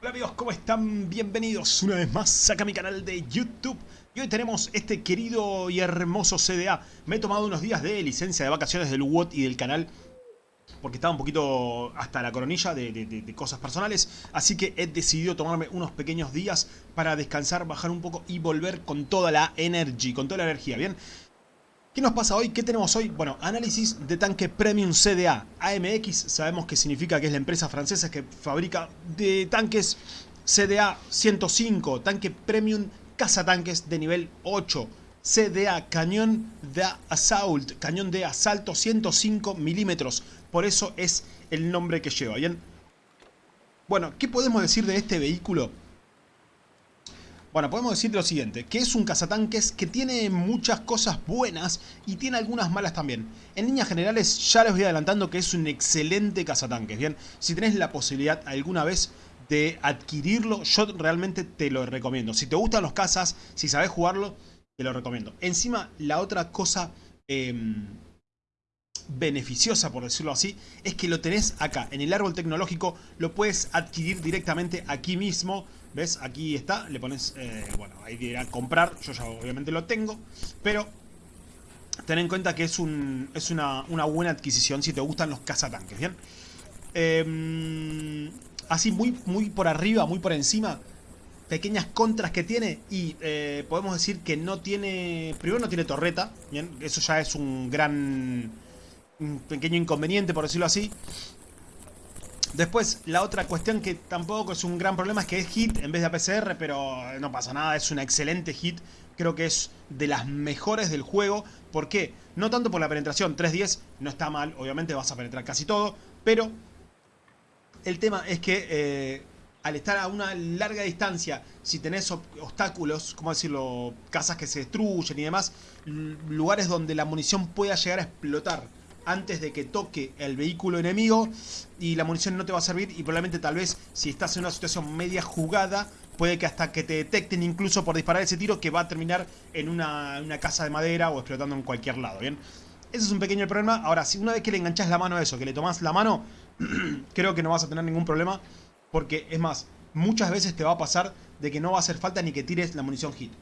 Hola amigos, ¿cómo están? Bienvenidos una vez más acá a mi canal de YouTube. Y hoy tenemos este querido y hermoso CDA. Me he tomado unos días de licencia de vacaciones del WOT y del canal. Porque estaba un poquito hasta la coronilla de, de, de, cosas personales. Así que he decidido tomarme unos pequeños días para descansar, bajar un poco y volver con toda la energy, con toda la energía, ¿bien? ¿Qué nos pasa hoy? ¿Qué tenemos hoy? Bueno, análisis de tanque Premium CDA. AMX sabemos que significa que es la empresa francesa que fabrica de tanques CDA 105, tanque Premium cazatanques de nivel 8. CDA, cañón de assault, cañón de asalto 105 milímetros. Por eso es el nombre que lleva, ¿bien? Bueno, ¿qué podemos decir de este vehículo? Bueno, podemos decir lo siguiente, que es un cazatanques que tiene muchas cosas buenas y tiene algunas malas también. En líneas generales ya les voy adelantando que es un excelente cazatanques, ¿bien? Si tenés la posibilidad alguna vez de adquirirlo, yo realmente te lo recomiendo. Si te gustan los cazas, si sabes jugarlo, te lo recomiendo. Encima, la otra cosa... Eh, beneficiosa, por decirlo así, es que lo tenés acá, en el árbol tecnológico, lo puedes adquirir directamente aquí mismo, ¿ves? Aquí está, le pones, eh, bueno, ahí dirá comprar, yo ya obviamente lo tengo, pero ten en cuenta que es, un, es una, una buena adquisición si te gustan los cazatanques, ¿bien? Eh, así muy, muy por arriba, muy por encima, pequeñas contras que tiene y eh, podemos decir que no tiene, primero no tiene torreta, ¿bien? Eso ya es un gran un pequeño inconveniente, por decirlo así. Después, la otra cuestión que tampoco es un gran problema es que es hit en vez de APCR, pero no pasa nada, es una excelente hit. Creo que es de las mejores del juego. ¿Por qué? No tanto por la penetración, 310 no está mal, obviamente vas a penetrar casi todo, pero el tema es que eh, al estar a una larga distancia, si tenés obstáculos, ¿cómo decirlo? Casas que se destruyen y demás, lugares donde la munición pueda llegar a explotar antes de que toque el vehículo enemigo y la munición no te va a servir y probablemente tal vez si estás en una situación media jugada puede que hasta que te detecten incluso por disparar ese tiro que va a terminar en una, una casa de madera o explotando en cualquier lado, ¿bien? Ese es un pequeño problema. Ahora, si una vez que le enganchas la mano a eso, que le tomas la mano, creo que no vas a tener ningún problema. Porque, es más, muchas veces te va a pasar de que no va a hacer falta ni que tires la munición hit.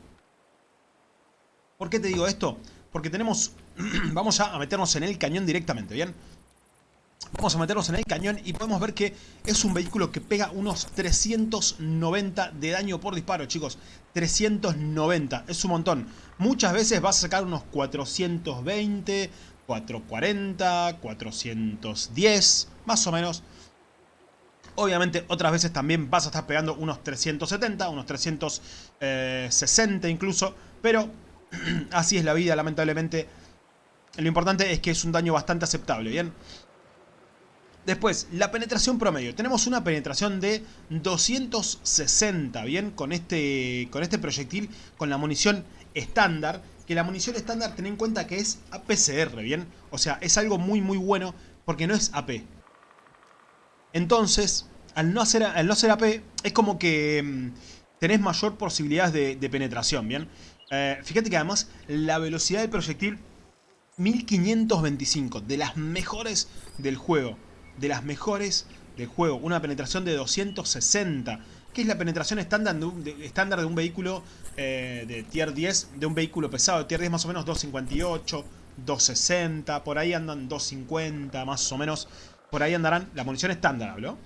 ¿Por qué te digo esto? Porque tenemos... vamos a meternos en el cañón directamente, ¿bien? Vamos a meternos en el cañón y podemos ver que es un vehículo que pega unos 390 de daño por disparo, chicos. 390, es un montón. Muchas veces vas a sacar unos 420, 440, 410, más o menos. Obviamente otras veces también vas a estar pegando unos 370, unos 360 incluso. Pero Así es la vida, lamentablemente. Lo importante es que es un daño bastante aceptable, ¿bien? Después, la penetración promedio. Tenemos una penetración de 260, ¿bien? Con este, con este proyectil, con la munición estándar. Que la munición estándar, ten en cuenta que es APCR, ¿bien? O sea, es algo muy, muy bueno porque no es AP. Entonces, al no, hacer, al no ser AP, es como que mm, tenés mayor posibilidades de, de penetración, ¿bien? Eh, fíjate que además la velocidad del proyectil 1525, de las mejores del juego. De las mejores del juego. Una penetración de 260. Que es la penetración estándar de un, de, estándar de un vehículo eh, de tier 10. De un vehículo pesado de tier 10 más o menos 258, 260. Por ahí andan 250 más o menos. Por ahí andarán. La munición estándar, ¿habló?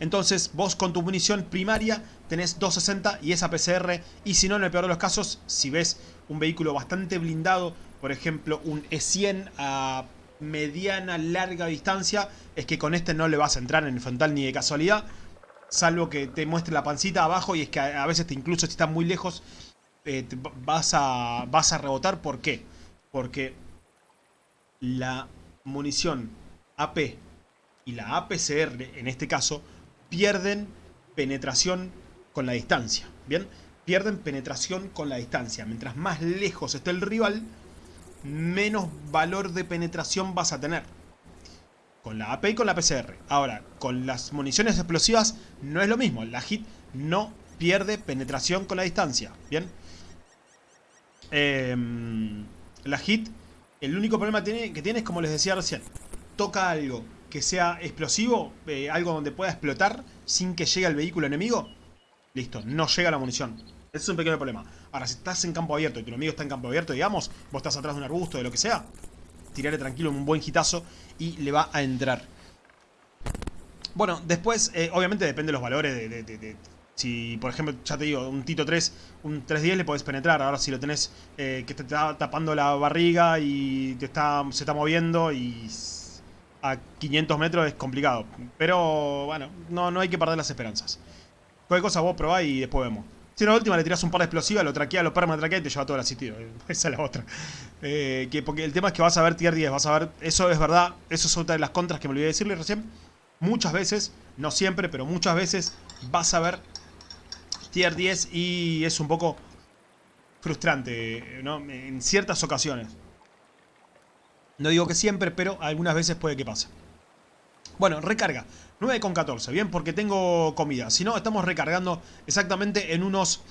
Entonces vos con tu munición primaria tenés 260 y esa PCR. Y si no, en el peor de los casos, si ves un vehículo bastante blindado, por ejemplo un E100 a mediana, larga distancia, es que con este no le vas a entrar en el frontal ni de casualidad. Salvo que te muestre la pancita abajo y es que a veces te incluso si estás muy lejos eh, vas, a, vas a rebotar. ¿Por qué? Porque la munición AP y la APCR en este caso pierden penetración con la distancia. ¿Bien? Pierden penetración con la distancia. Mientras más lejos esté el rival, menos valor de penetración vas a tener. Con la AP y con la PCR. Ahora, con las municiones explosivas no es lo mismo. La HIT no pierde penetración con la distancia. ¿Bien? Eh, la HIT, el único problema que tiene es como les decía recién. Toca algo que sea explosivo, eh, algo donde pueda explotar sin que llegue al vehículo enemigo, listo, no llega la munición. Ese es un pequeño problema. Ahora, si estás en campo abierto y tu enemigo está en campo abierto, digamos, vos estás atrás de un arbusto, de lo que sea, tirarle tranquilo un buen hitazo y le va a entrar. Bueno, después, eh, obviamente depende de los valores de, si, por ejemplo, ya te digo, un Tito 3, un 310 le podés penetrar. Ahora si lo tenés eh, que te está tapando la barriga y te está, se está moviendo y a 500 metros es complicado. Pero, bueno, no, no hay que perder las esperanzas. Cualquier cosa vos probá y después vemos. Si en la última le tirás un par de explosivas, lo traquea, lo perma traquea y te lleva todo el asistido. Esa es la otra. Eh, que, porque el tema es que vas a ver tier 10, vas a ver... Eso es verdad, eso es otra de las contras que me olvidé decirle recién. Muchas veces, no siempre, pero muchas veces vas a ver tier 10 y es un poco frustrante, ¿no? En ciertas ocasiones. No digo que siempre, pero algunas veces puede que pase. Bueno, recarga. 9,14, bien, porque tengo comida. Si no, estamos recargando exactamente en unos...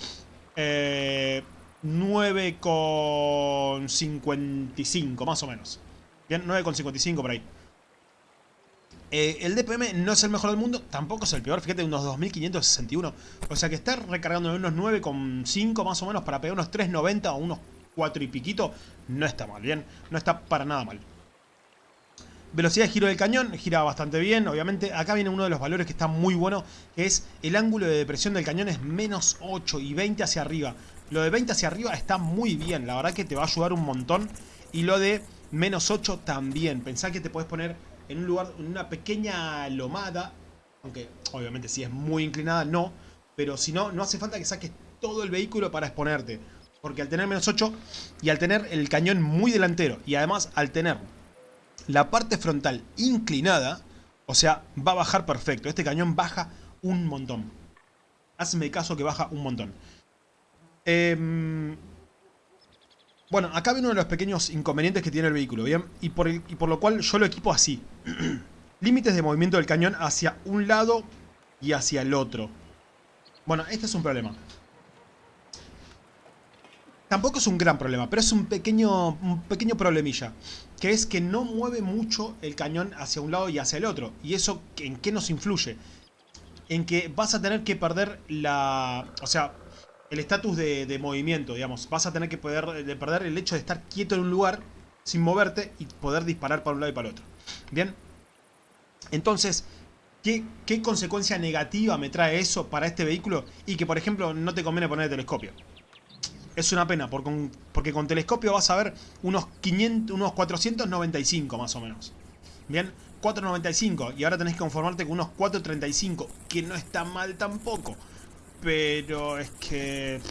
Eh, 9,55 más o menos. Bien, 9,55 por ahí. Eh, el DPM no es el mejor del mundo, tampoco es el peor, fíjate, unos 2561. O sea que estar recargando en unos 9,5 más o menos para pegar unos 3,90 o unos 4 y piquito, no está mal, bien, no está para nada mal. Velocidad de giro del cañón, gira bastante bien, obviamente. Acá viene uno de los valores que está muy bueno, que es el ángulo de depresión del cañón es menos 8 y 20 hacia arriba. Lo de 20 hacia arriba está muy bien, la verdad que te va a ayudar un montón. Y lo de menos 8 también. Pensá que te puedes poner en un lugar, en una pequeña lomada, aunque obviamente si es muy inclinada no, pero si no, no hace falta que saques todo el vehículo para exponerte. Porque al tener menos 8 y al tener el cañón muy delantero y además al tener la parte frontal inclinada, o sea, va a bajar perfecto. Este cañón baja un montón. Hazme caso que baja un montón. Em, bueno, acá viene uno de los pequeños inconvenientes que tiene el vehículo, ¿bien? Y por, y por lo cual yo lo equipo así. Límites de movimiento del cañón hacia un lado y hacia el otro. Bueno, este es un problema. Tampoco es un gran problema, pero es un pequeño, un pequeño problemilla. Que es que no mueve mucho el cañón hacia un lado y hacia el otro. ¿Y eso en qué nos influye? En que vas a tener que perder la... O sea, el estatus de, movimiento, digamos. Vas a tener que poder, de perder el hecho de estar quieto en un lugar sin moverte y poder disparar para un lado y para el otro. Bien. Entonces, ¿qué, ¿qué consecuencia negativa me trae eso para este vehículo? Y que, por ejemplo, no te conviene poner el telescopio es una pena, porque, porque con telescopio vas a ver unos, 500, unos 495 más o menos. Bien, 495 y ahora tenés que conformarte con unos 435, que no está mal tampoco. Pero es que...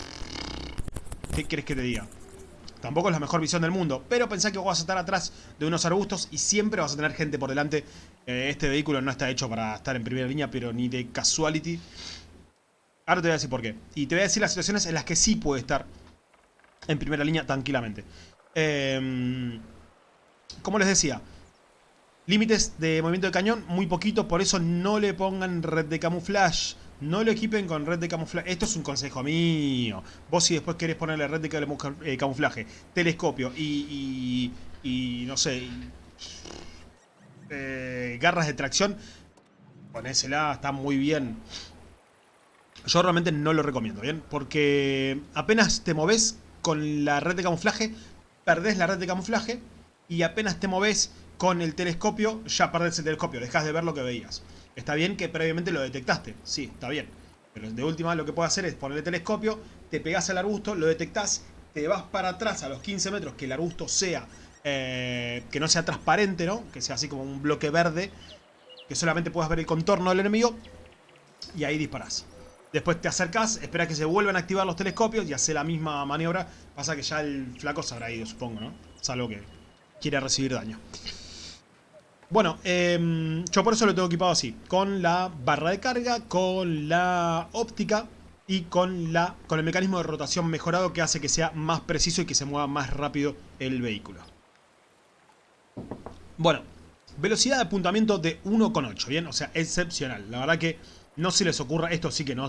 ¿Qué querés que te diga? Tampoco es la mejor visión del mundo, pero pensá que vos vas a estar atrás de unos arbustos y siempre vas a tener gente por delante. Eh, este vehículo no está hecho para estar en primera línea, pero ni de casuality. Ahora te voy a decir por qué. Y te voy a decir las situaciones en las que sí puede estar en primera línea tranquilamente. Em, como les decía, límites de movimiento de cañón muy poquito, por eso no le pongan red de camuflaje. No lo equipen con red de camuflaje. Esto es un consejo mío. Vos si después querés ponerle red de eh, camuflaje, telescopio y, y, no sé, eh, garras de tracción, ponésela, está muy bien. Yo realmente no lo recomiendo, ¿bien? Porque apenas te moves con la red de camuflaje, perdés la red de camuflaje y apenas te moves con el telescopio, ya perdés el telescopio, dejas de ver lo que veías. Está bien que previamente lo detectaste, sí, está bien. Pero de última lo que puedes hacer es poner el telescopio, te pegás al arbusto, lo detectás, te vas para atrás a los 15 metros, que el arbusto sea, eh, que no sea transparente, ¿no? Que sea así como un bloque verde, que solamente puedas ver el contorno del enemigo, y ahí disparás. Después te acercas, esperas que se vuelvan a activar los telescopios y hace la misma maniobra. Pasa que ya el flaco se habrá ido, supongo, ¿no? Salvo que quiera recibir daño. Bueno, em, yo por eso lo tengo equipado así. Con la barra de carga, con la óptica y con, la, con el mecanismo de rotación mejorado que hace que sea más preciso y que se mueva más rápido el vehículo. Bueno, velocidad de apuntamiento de 1,8, ¿bien? O sea, excepcional. La verdad que no se les ocurra, esto sí que no,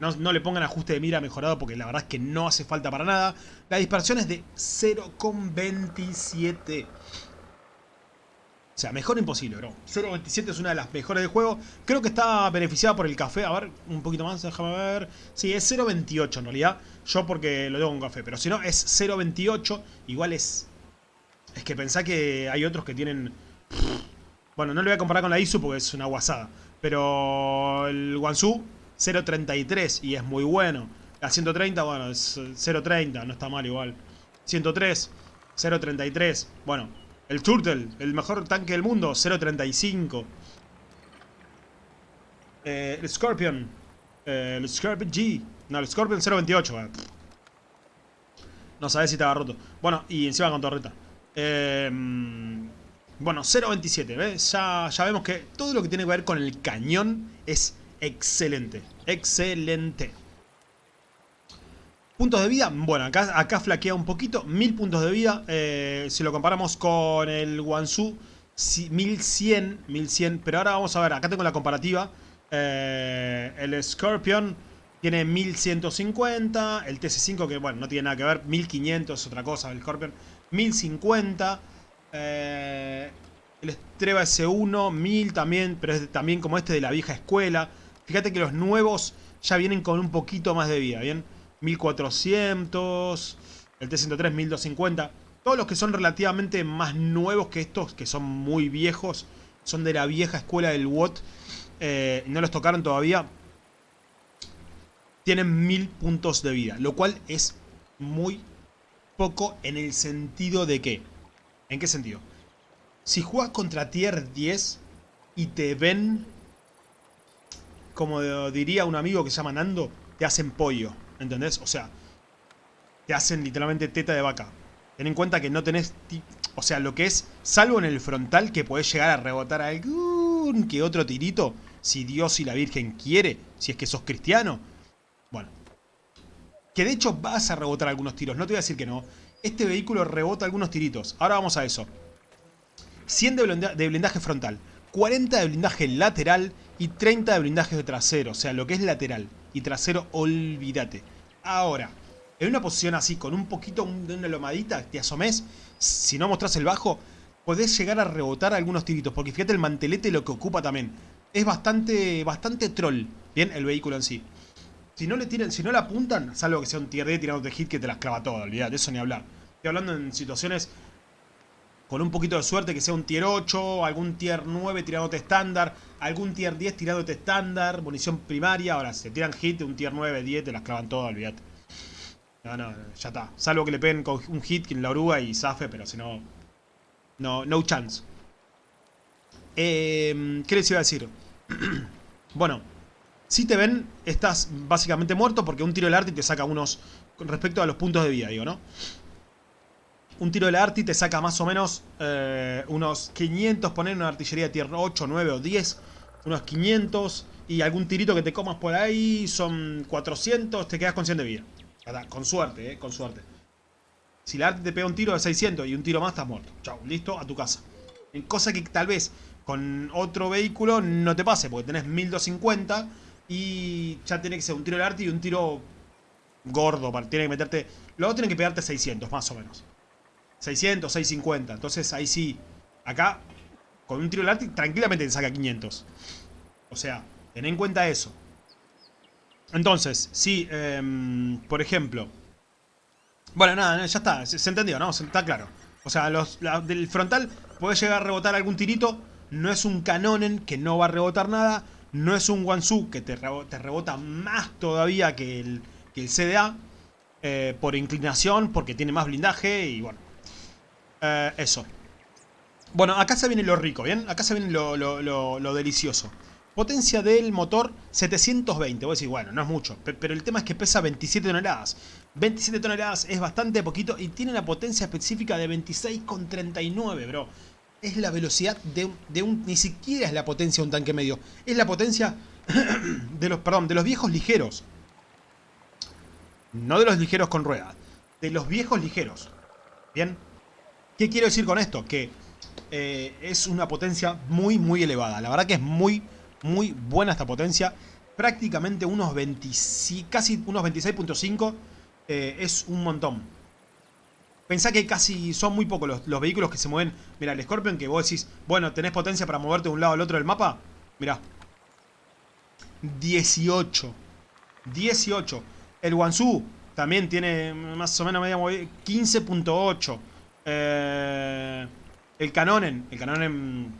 no, le pongan ajuste de mira mejorado porque la verdad es que no hace falta para nada. La dispersión es de 0,27. sea, mejor imposible, bro. 0.27 es una de las mejores del juego. Creo que está beneficiada por el café. A ver, un poquito más, déjame ver. Sí, es 0.28 en realidad. Yo porque lo tengo con café. Pero si no, es 0.28. Igual es... Es que pensá que hay otros que tienen... Bueno, no lo voy a comparar con la ISU porque es una guasada. Pero el Wansu, 0.33 y es muy bueno. La 130, bueno, es 0.30, no está mal igual. 103, 0.33. Bueno, el Turtle, el mejor tanque del mundo, 0.35. Eh, el Scorpion, eh, el Scorpion G. No, el Scorpion 0.28. Eh. No sabes si ha roto. Bueno, y encima con torreta. Eh, bueno, 0.27, ¿ves? Ya, ya vemos que todo lo que tiene que ver con el cañón es excelente. Excelente. Puntos de vida, bueno, acá, flaquea un poquito, 1000 puntos de vida, eh, si lo comparamos con el Wansu, 1100, 1100, pero ahora vamos a ver, acá tengo la comparativa, eh, el Scorpion tiene 1150, el TC5 que bueno, no tiene nada que ver, 1500 es otra cosa, el Scorpion, 1050, eh, el Streba S1, 1000 también, pero es también como este de la vieja escuela, fíjate que los nuevos ya vienen con un poquito más de vida, ¿bien? 1400, el T103 1250. Todos los que son relativamente más nuevos que estos, que son muy viejos, son de la vieja escuela del WOT, eh, no los tocaron todavía, tienen 1000 puntos de vida, lo cual es muy poco en el sentido de que, ¿en qué sentido? Si juegas contra tier 10 y te ven, como diría un amigo que se llama Nando, te hacen pollo. ¿Entendés? O sea, te hacen literalmente teta de vaca. Ten en cuenta que no tenés... O sea, lo que es, salvo en el frontal, que podés llegar a rebotar algún que otro tirito, si Dios y la Virgen quiere, si es que sos cristiano. Bueno. Que de hecho vas a rebotar algunos tiros, no te voy a decir que no. Este vehículo rebota algunos tiritos. Ahora vamos a eso. 100 de blindaje frontal, 40 de blindaje lateral y 30 de blindaje trasero. O sea, lo que es lateral y trasero, olvídate. Ahora, en una posición así, con un poquito de una lomadita, te asomes, si no mostrás el bajo, podés llegar a rebotar algunos tiritos. Porque fíjate el mantelete lo que ocupa también. Es bastante, bastante troll, bien, el vehículo en sí. Si no le tiran, si no le apuntan, salvo que sea un tier D tirándote hit que te las clava todo, olvidate, eso ni hablar. Estoy hablando en situaciones con un poquito de suerte que sea un tier 8, algún tier 9 tirándote estándar, algún tier 10 tirándote estándar, munición primaria. Ahora, si te tiran hit, un tier 9, 10, te las clavan todas, olvídate. No, no, ya está. Salvo que le peguen con un hit en la oruga y zafe, pero si no... No, no chance. Eh, ¿Qué les iba a decir? bueno, si te ven, estás básicamente muerto porque un tiro del arte te saca unos... Con respecto a los puntos de vida, digo, ¿no? un tiro de la Arti te saca más o menos eh, unos 500, poner una artillería tier 8, 9 o 10, unos 500 y algún tirito que te comas por ahí son 400, te quedas con 100 de vida. Con suerte, eh, con suerte. Si la Arti te pega un tiro de 600 y un tiro más, estás muerto. Chau, listo, a tu casa. Cosa que tal vez con otro vehículo no te pase, porque tenés 1250 y ya tiene que ser un tiro de Arti y un tiro gordo. Tiene que meterte... Luego tiene que pegarte 600, más o menos. 600, 650. Entonces ahí sí, acá, con un tiro de tranquilamente te saca 500. O sea, ten en cuenta eso. Entonces, si, em, por ejemplo... Bueno, nada, ya está, se, entendió, ¿no? está claro. O sea, los, del frontal puede llegar a rebotar algún tirito. No es un Canonen que no va a rebotar nada. No es un Wansu que te, rebota más todavía que el, que el CDA. Eh, por inclinación, porque tiene más blindaje y bueno. Eh, eso. Bueno, acá se viene lo rico, ¿bien? Acá se viene lo, delicioso. Potencia del motor 720. Voy a decir, bueno, no es mucho. Pero el tema es que pesa 27 toneladas. 27 toneladas es bastante poquito y tiene una potencia específica de 26,39, bro. Es la velocidad de, un... Ni siquiera es la potencia de un tanque medio. Es la potencia de los, perdón, de los viejos ligeros. No de los ligeros con ruedas. De los viejos ligeros. ¿Bien? ¿Qué quiero decir con esto? Que eh, es una potencia muy, muy elevada. La verdad que es muy, muy buena esta potencia. Prácticamente unos 20, casi unos 26.5 eh, es un montón. Pensá que casi son muy pocos los, los vehículos que se mueven. Mira, el Scorpion que vos decís, bueno, tenés potencia para moverte de un lado al otro del mapa. Mirá. 18. 18. El Wansu también tiene más o menos media 15.8. Eh, el Canonen. El Canonen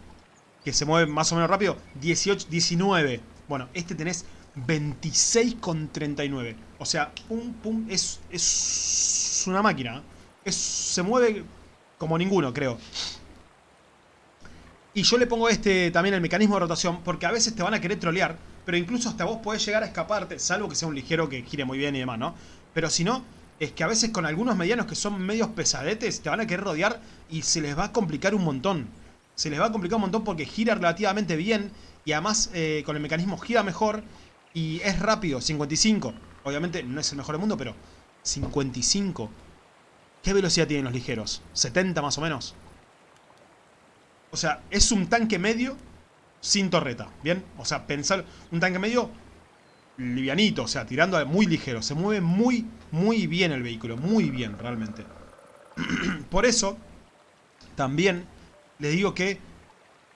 que se mueve más o menos rápido. 18, 19. Bueno, este tenés 26,39. O sea, pum, pum, es, es una máquina. Se mueve como ninguno, creo. Y yo le pongo este también el mecanismo de rotación porque a veces te van a querer trolear, pero incluso hasta vos podés llegar a escaparte, salvo que sea un ligero que gire muy bien y demás, ¿no? Pero si no, es que a veces con algunos medianos que son medios pesadetes te van a querer rodear y se les va a complicar un montón. Se les va a complicar un montón porque gira relativamente bien y además eh, con el mecanismo gira mejor y es rápido, 55. Obviamente no es el mejor del mundo, pero 55. ¿Qué velocidad tienen los ligeros? ¿70 más o menos? O sea, es un tanque medio sin torreta, ¿bien? O sea, pensar un tanque medio livianito, o sea, tirando muy ligero. Se mueve muy, muy bien el vehículo, muy bien realmente. Por eso, también les digo que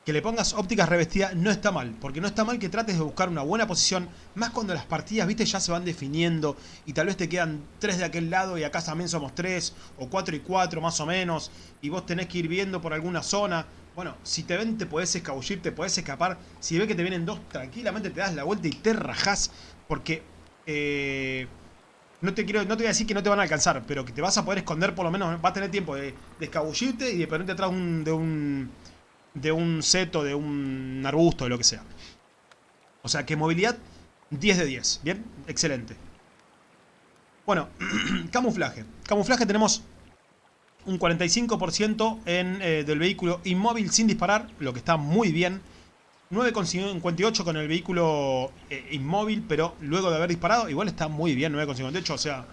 que le pongas ópticas revestidas no está mal, porque no está mal que trates de buscar una buena posición, más cuando las partidas, viste, ya se van definiendo y tal vez te quedan tres de aquel lado y acá también somos tres, o cuatro y cuatro más o menos, y vos tenés que ir viendo por alguna zona. Bueno, si te ven te podés escabullir, te podés escapar, si ves que te vienen dos, tranquilamente te das la vuelta y te rajás, porque... Eh, no te quiero, no te voy a decir que no te van a alcanzar, pero que te vas a poder esconder por lo menos, vas a tener tiempo de, escabullirte y de ponerte atrás de un de un seto, de un arbusto, de lo que sea. O sea que movilidad 10 de 10. Bien, excelente. Bueno, camuflaje. Camuflaje tenemos un 45% en, eh, del vehículo inmóvil sin disparar, lo que está muy bien. 9,58 con el vehículo eh, inmóvil, pero luego de haber disparado, igual está muy bien 9,58. O sea,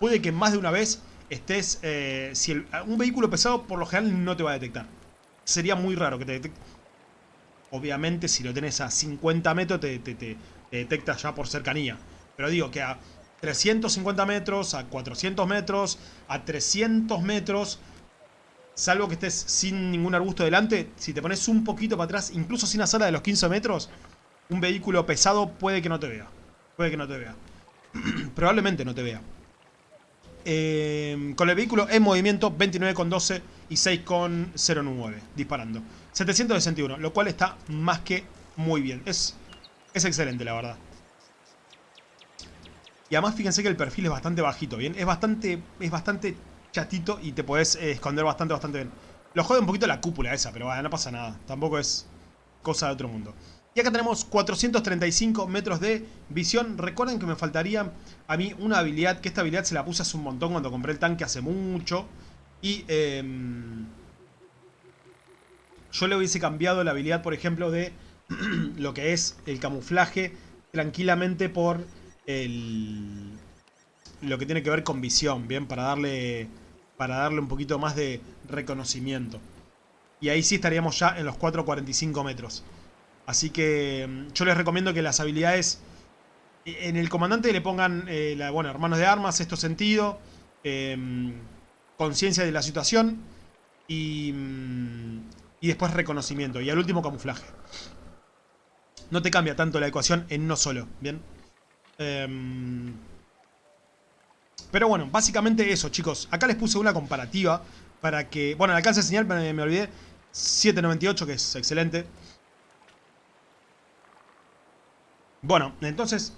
puede que más de una vez estés... Eh, si un vehículo pesado por lo general no te va a detectar sería muy raro que te detecte. Obviamente, si lo tenés a 50 metros, te, te, detecta ya por cercanía. Pero digo que a 350 metros, a 400 metros, a 300 metros, salvo que estés sin ningún arbusto delante, si te pones un poquito para atrás, incluso sin la sala de los 15 metros, un vehículo pesado puede que no te vea. Puede que no te vea. Probablemente no te vea. Eh, con el vehículo en movimiento 29,12 y 6,09 disparando. 761, lo cual está más que muy bien. Es, es excelente, la verdad. Y además fíjense que el perfil es bastante bajito, ¿bien? Es bastante, es bastante chatito y te puedes eh, esconder bastante, bastante bien. Lo jode un poquito la cúpula esa, pero no pasa nada. Tampoco es cosa de otro mundo. Y acá tenemos 435 metros de visión. Recuerden que me faltaría a mí una habilidad, que esta habilidad se la puse hace un montón cuando compré el tanque hace mucho. Y em, yo le hubiese cambiado la habilidad, por ejemplo, de lo que es el camuflaje tranquilamente por el, lo que tiene que ver con visión, ¿bien? Para darle, para darle un poquito más de reconocimiento. Y ahí sí estaríamos ya en los 4.45 metros. Así que em, yo les recomiendo que las habilidades en el comandante le pongan, eh, la, bueno, hermanos de armas, esto sentido. Eh, conciencia de la situación y, mm, y después reconocimiento. Y al último camuflaje. No te cambia tanto la ecuación en no solo, ¿bien? Em, pero bueno, básicamente eso, chicos. Acá les puse una comparativa para que... Bueno, el alcance de señal me, me olvidé. 798, que es excelente. Bueno, entonces...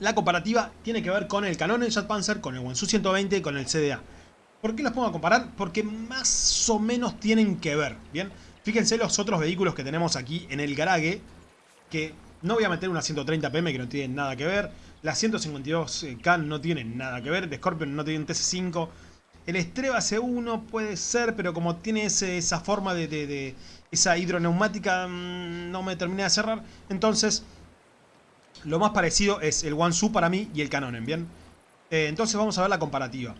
La comparativa tiene que ver con el Canon Jet Panzer, con el Wansu 120 y con el CDA. ¿Por qué los pongo a comparar? Porque más o menos tienen que ver, ¿bien? Fíjense los otros vehículos que tenemos aquí en el garaje, que no voy a meter una 130 PM que no tienen nada que ver, la 152K no tienen nada que ver, de Scorpion no tiene TC5, el Streba C1 puede ser, pero como tiene esa forma de, esa hidroneumática, mm, no me termina de cerrar, entonces lo más parecido es el Wansu para mí y el Canonen, ¿bien? Eh, entonces vamos a ver la comparativa.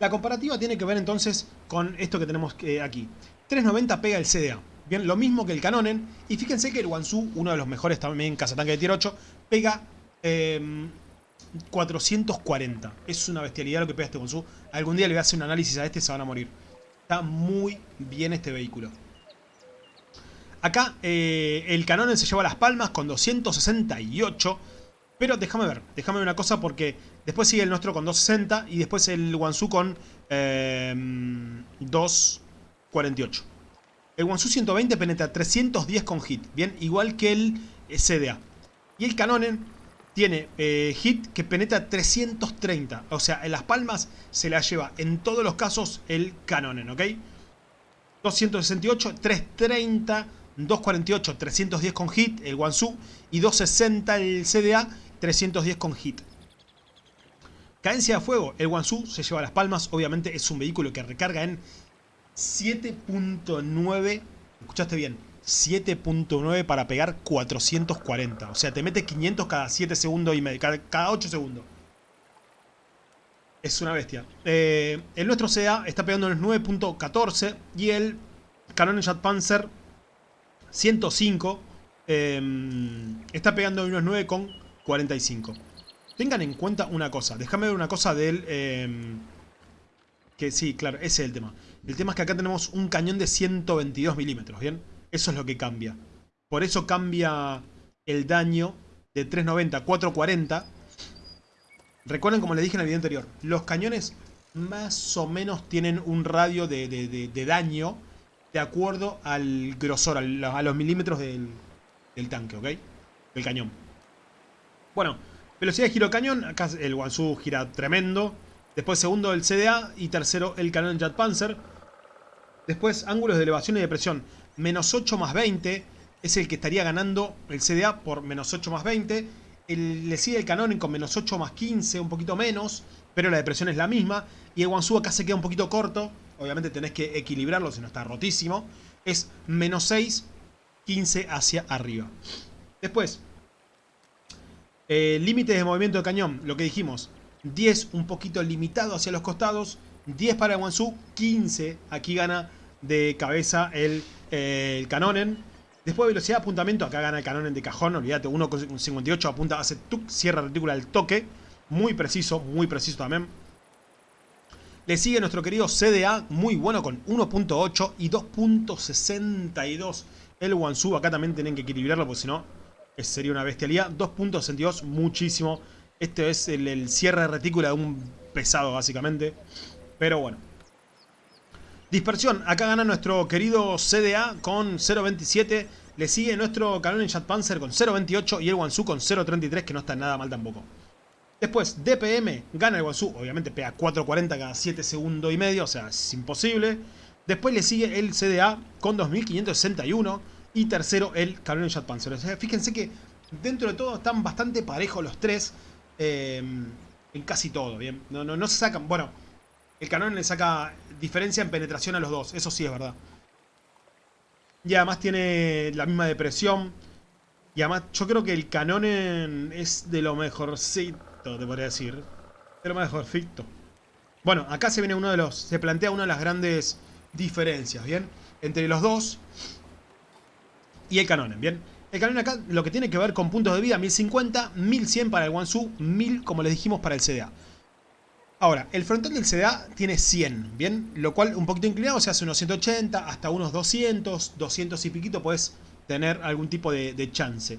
La comparativa tiene que ver entonces con esto que tenemos aquí. 390 pega el CDA. Bien, lo mismo que el Canonen. Y fíjense que el Wansu, uno de los mejores también cazatanque de tier 8, pega 440. Es una bestialidad lo que pega este Wansu. Algún día le voy a hacer un análisis a este se van a morir. Está muy bien este vehículo. Acá eh, el Canon se lleva las palmas con 268. Pero déjame ver, déjame ver una cosa porque después sigue el nuestro con 260 y después el Wansu con 248. Em, el Wansu 120 penetra 310 con hit, bien, igual que el CDA. Y el Canonen tiene eh, hit que penetra 330. O sea, en las palmas se la lleva en todos los casos el Canonen, ¿ok? 268, 330, 248, 310 con hit, el Wansu. Y 260 el CDA, 310 con hit. Cadencia de fuego, el Wansu se lleva las palmas. Obviamente es un vehículo que recarga en 7.9. Escuchaste bien, 7.9 para pegar 440. O sea, te mete 500 cada 7 segundos y medio, cada, 8 segundos. Es una bestia. Eh, el nuestro CA está pegando en 9.14 y el Canon Jet Panzer 105 em, está pegando unos 9.45. Tengan en cuenta una cosa. Déjame ver una cosa del... Em, que sí, claro, ese es el tema. El tema es que acá tenemos un cañón de 122 milímetros, ¿bien? Eso es lo que cambia. Por eso cambia el daño de 390 a 440. Recuerden, como les dije en el video anterior, los cañones más o menos tienen un radio de, daño de acuerdo al grosor, a los milímetros del, tanque, ¿ok? Del cañón. Bueno, velocidad de giro cañón. Acá el Wansu gira tremendo. Después segundo el CDA y tercero el cañón Jet Panzer. Después ángulos de elevación y de presión menos 8 más 20 es el que estaría ganando el CDA por menos 8 más 20. le sigue el Canonic con menos 8 más 15, un poquito menos, pero la depresión es la misma. Y el Wansu acá se queda un poquito corto. Obviamente tenés que equilibrarlo, si no está rotísimo. Es menos 6, 15 hacia arriba. Después, eh, límites de movimiento de cañón, lo que dijimos. 10 un poquito limitado hacia los costados. 10 para Wansu, 15 aquí gana de cabeza el eh, el Canonen. Después velocidad de apuntamiento, acá gana el Canonen de cajón, olvídate, 1.58 apunta, hace tuk, cierra retícula al toque. Muy preciso, muy preciso también. Le sigue nuestro querido CDA, muy bueno con 1.8 y 2.62. El Wansu, acá también tienen que equilibrarlo, porque si no, sería una bestialidad. 2.62, muchísimo. Este es el cierre de retícula de un pesado, básicamente. Pero bueno. Dispersión, acá gana nuestro querido CDA con 0.27. Le sigue nuestro Canon Jet Panzer con 0.28 y el Wansu con 0.33 que no está nada mal tampoco. Después, DPM, gana el Wansu, obviamente pega 4.40 cada 7 segundos y medio, o sea, es imposible. Después le sigue el CDA con 2.561 y tercero el Canon Jet Panzer. O sea, fíjense que dentro de todo están bastante parejos los tres eh, en casi todo, ¿bien? No, no, no se sacan, bueno, el Canon le saca diferencia en penetración a los dos. Eso sí es verdad. Y además tiene la misma depresión. Y además yo creo que el Canon es de lo mejorcito, te podría decir. De lo mejorcito. Bueno, acá se viene uno de los... Se plantea una de las grandes diferencias, ¿bien? Entre los dos y el Canon, ¿bien? El Canon acá lo que tiene que ver con puntos de vida, 1050, 1100 para el Wansu, 1000 como les dijimos para el CDA. Ahora, el frontal del CDA tiene 100, ¿bien? Lo cual un poquito inclinado se hace unos 180 hasta unos 200, 200 y piquito puedes tener algún tipo de, chance.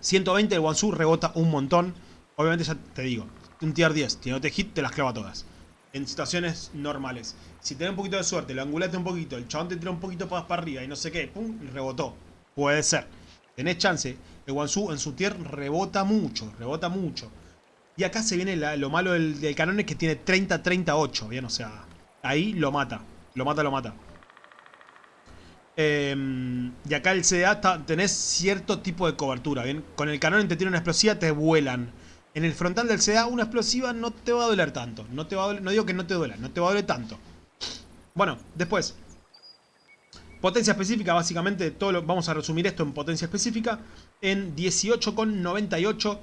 120 el Wansu rebota un montón. Obviamente ya te digo, un tier 10, si no te hit te las clava todas. En situaciones normales. Si tenés un poquito de suerte, lo angulaste un poquito, el chabón te tira un poquito para arriba y no sé qué, pum, rebotó. Puede ser. Tenés chance. El Wansu en su tier rebota mucho, rebota mucho. Y acá se viene lo malo del, del canon es que tiene 30-38, ¿bien? O sea, ahí lo mata. Lo mata, lo mata. Em, y acá el CDA tenés cierto tipo de cobertura, ¿bien? Con el canon te tiene una explosiva, te vuelan. En el frontal del CDA una explosiva no te va a doler tanto. No, te va no digo que no te duela, no te va a doler tanto. Bueno, después. Potencia específica, básicamente, todo lo, vamos a resumir esto en potencia específica. En 18,98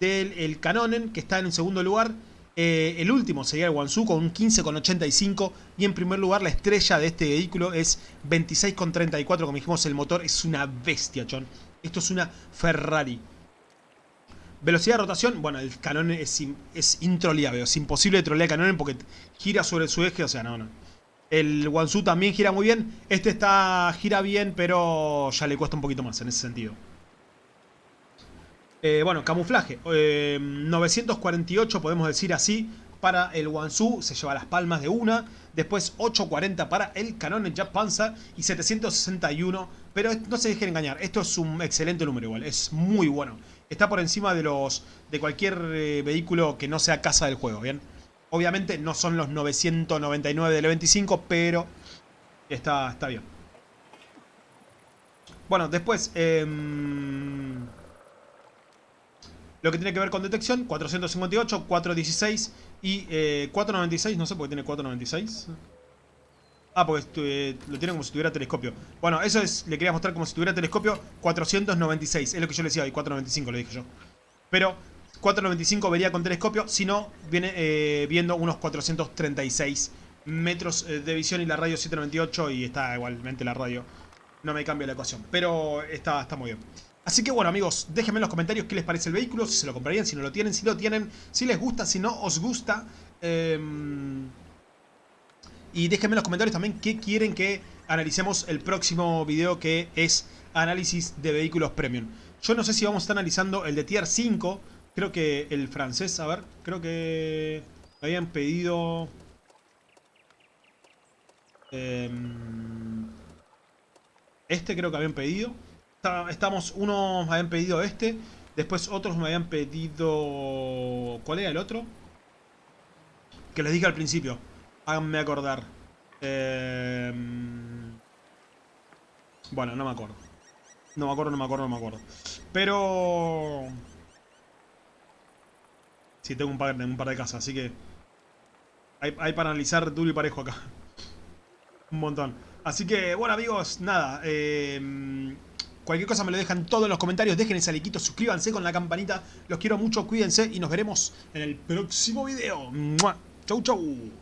del el Canonen, que está en segundo lugar. Eh, el último sería el Wansu con un 15,85. Y en primer lugar la estrella de este vehículo es 26,34. Como dijimos, el motor es una bestia, chon. Esto es una Ferrari. Velocidad de rotación, bueno, el canon es, es introleable, es imposible de trolear canon porque gira sobre su eje, o sea, no, no. El Wansu también gira muy bien, este está gira bien, pero ya le cuesta un poquito más en ese sentido. Eh, bueno, camuflaje, 948 eh, podemos decir así, para el Wansu, se lleva las palmas de una. Después 840 para el Canon Jet Panzer y 761. Pero no se dejen engañar, esto es un excelente número igual, es muy bueno. Está por encima de los de cualquier eh, vehículo que no sea casa del juego, ¿bien? Obviamente no son los 999 del 25, pero está, está bien. Bueno, después... Eh, lo que tiene que ver con detección, 458, 416 y 496, eh, no sé por qué tiene 496. Ah, porque eh, lo tiene como si tuviera telescopio. Bueno, eso es, le quería mostrar como si tuviera telescopio 496. Es lo que yo le decía, y 495 lo dije yo. Pero 495 vería con telescopio, si no, viene eh, viendo unos 436 metros de visión y la radio 798 y está igualmente la radio. No me cambia la ecuación, pero está, está muy bien. Así que bueno amigos, déjenme en los comentarios qué les parece el vehículo, si se lo comprarían, si no lo tienen, si lo tienen, si les gusta, si no os gusta. Em, y déjenme en los comentarios también qué quieren que analicemos el próximo video que es análisis de vehículos premium. Yo no sé si vamos a estar analizando el de Tier 5, creo que el francés, a ver, creo que me habían pedido... Em, este creo que habían pedido estamos, unos me habían pedido este, después otros me habían pedido... ¿Cuál era el otro? Que les dije al principio, háganme acordar. Em, bueno, no me acuerdo. No me acuerdo, no me acuerdo, no me acuerdo. Pero... Sí, tengo un par, un par de casas, así que... Hay, hay para analizar duro y parejo acá. un montón. Así que, bueno amigos, nada. Eh, Cualquier cosa me lo dejan todo en los comentarios. Dejen ese likeito, suscríbanse con la campanita. Los quiero mucho, cuídense y nos veremos en el próximo video. Chau, chau.